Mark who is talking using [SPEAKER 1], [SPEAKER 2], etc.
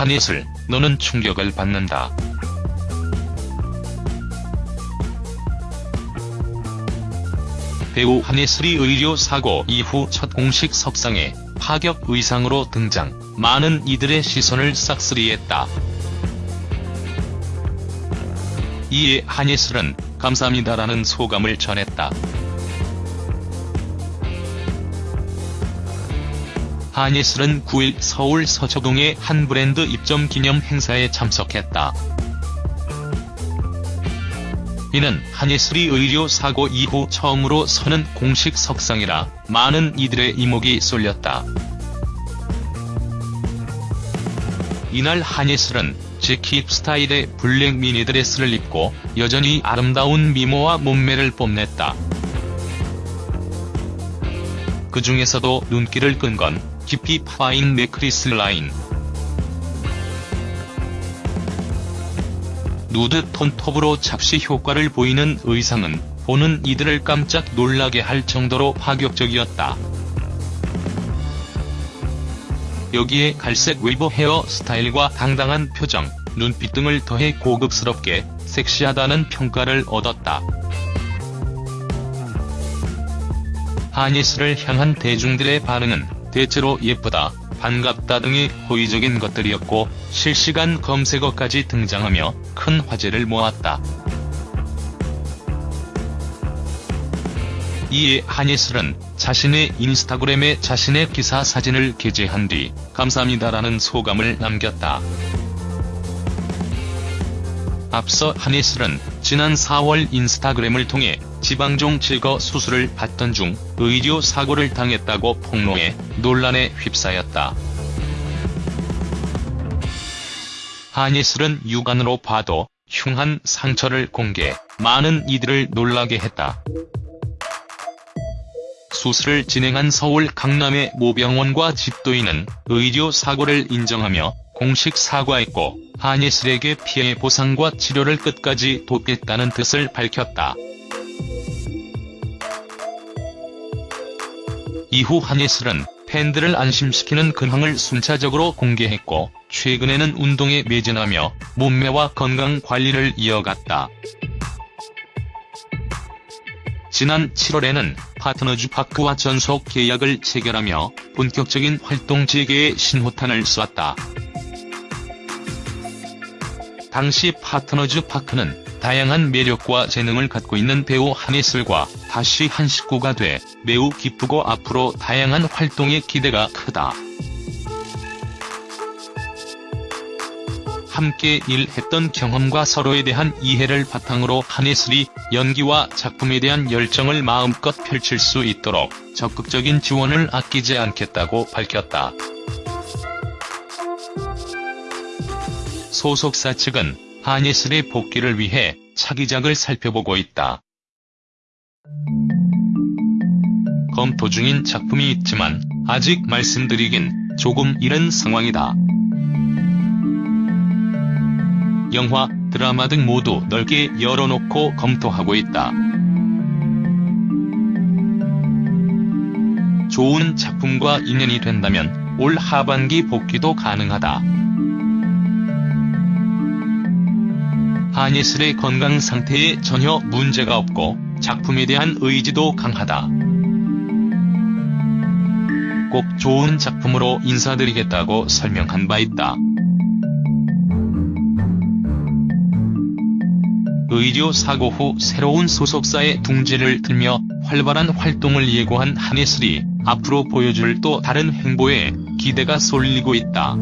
[SPEAKER 1] 한예슬, 너는 충격을 받는다. 배우 한예슬이 의료 사고 이후 첫 공식 석상에 파격 의상으로 등장, 많은 이들의 시선을 싹쓸이했다. 이에 한예슬은 감사합니다라는 소감을 전했다. 한예슬은 9일 서울 서초동의 한 브랜드 입점 기념 행사에 참석했다. 이는 한예슬이 의료 사고 이후 처음으로 서는 공식 석상이라 많은 이들의 이목이 쏠렸다. 이날 한예슬은 재킷 스타일의 블랙 미니드레스를 입고 여전히 아름다운 미모와 몸매를 뽐냈다. 그 중에서도 눈길을 끈 건 깊이 파인 네크리스 라인. 누드 톤 톱으로 착시 효과를 보이는 의상은 보는 이들을 깜짝 놀라게 할 정도로 파격적이었다. 여기에 갈색 웨이브 헤어 스타일과 당당한 표정, 눈빛 등을 더해 고급스럽게 섹시하다는 평가를 얻었다. 한예슬을 향한 대중들의 반응은 대체로 예쁘다, 반갑다 등의 호의적인 것들이었고 실시간 검색어까지 등장하며 큰 화제를 모았다. 이에 한예슬은 자신의 인스타그램에 자신의 기사 사진을 게재한 뒤 감사합니다라는 소감을 남겼다. 앞서 한예슬은 지난 4월 인스타그램을 통해 지방종 제거 수술을 받던 중 의료 사고를 당했다고 폭로해 논란에 휩싸였다. 한예슬은 육안으로 봐도 흉한 상처를 공개, 많은 이들을 놀라게 했다. 수술을 진행한 서울 강남의 모병원과 집도인은 의료 사고를 인정하며 공식 사과했고 한예슬에게 피해 보상과 치료를 끝까지 돕겠다는 뜻을 밝혔다. 이후 한예슬은 팬들을 안심시키는 근황을 순차적으로 공개했고 최근에는 운동에 매진하며 몸매와 건강 관리를 이어갔다. 지난 7월에는 파트너즈 파크와 전속 계약을 체결하며 본격적인 활동 재개에 신호탄을 쐈다. 당시 파트너즈 파크는 다양한 매력과 재능을 갖고 있는 배우 한예슬과 다시 한 식구가 돼 매우 기쁘고 앞으로 다양한 활동에 기대가 크다. 함께 일했던 경험과 서로에 대한 이해를 바탕으로 한예슬이 연기와 작품에 대한 열정을 마음껏 펼칠 수 있도록 적극적인 지원을 아끼지 않겠다고 밝혔다. 소속사 측은 한예슬의 복귀를 위해 차기작을 살펴보고 있다. 검토 중인 작품이 있지만 아직 말씀드리긴 조금 이른 상황이다. 영화, 드라마 등 모두 넓게 열어놓고 검토하고 있다. 좋은 작품과 인연이 된다면 올 하반기 복귀도 가능하다. 한예슬의 건강 상태에 전혀 문제가 없고 작품에 대한 의지도 강하다. 꼭 좋은 작품으로 인사드리겠다고 설명한 바 있다. 의료 사고 후 새로운 소속사의 둥지를 들며 활발한 활동을 예고한 한예슬이 앞으로 보여줄 또 다른 행보에 기대가 쏠리고 있다.